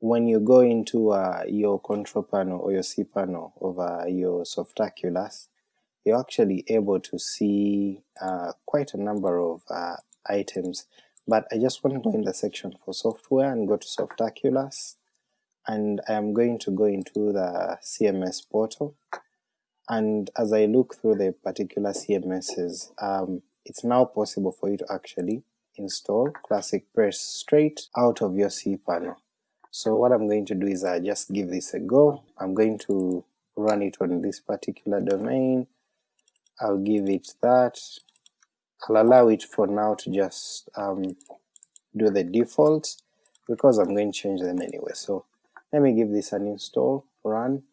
when you go into uh, your control panel or your cPanel of uh, your Softaculous, you're actually able to see uh, quite a number of uh, items, but I just want to go in the section for software and go to Softaculous, and I am going to go into the CMS portal, and as I look through the particular CMSs, um, it's now possible for you to actually install Classic Press straight out of your cPanel. So what I'm going to do is I just give this a go, I'm going to run it on this particular domain, I'll give it that, I'll allow it for now to just um, do the defaults, because I'm going to change them anyway, so let me give this an install, run.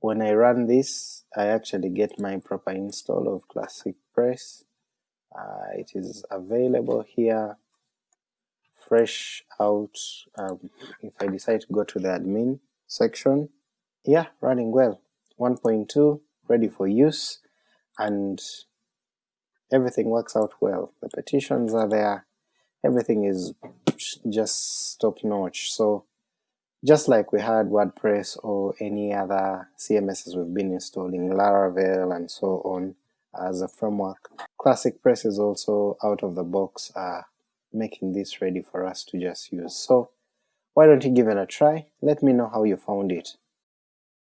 When I run this, I actually get my proper install of Classic Press, uh, it is available here, fresh out, um, if I decide to go to the admin section, yeah, running well, 1.2, ready for use, and everything works out well. The petitions are there, everything is just top notch, so just like we had WordPress or any other CMSs we've been installing, Laravel and so on as a framework, ClassicPress is also out of the box uh, making this ready for us to just use. So why don't you give it a try? Let me know how you found it.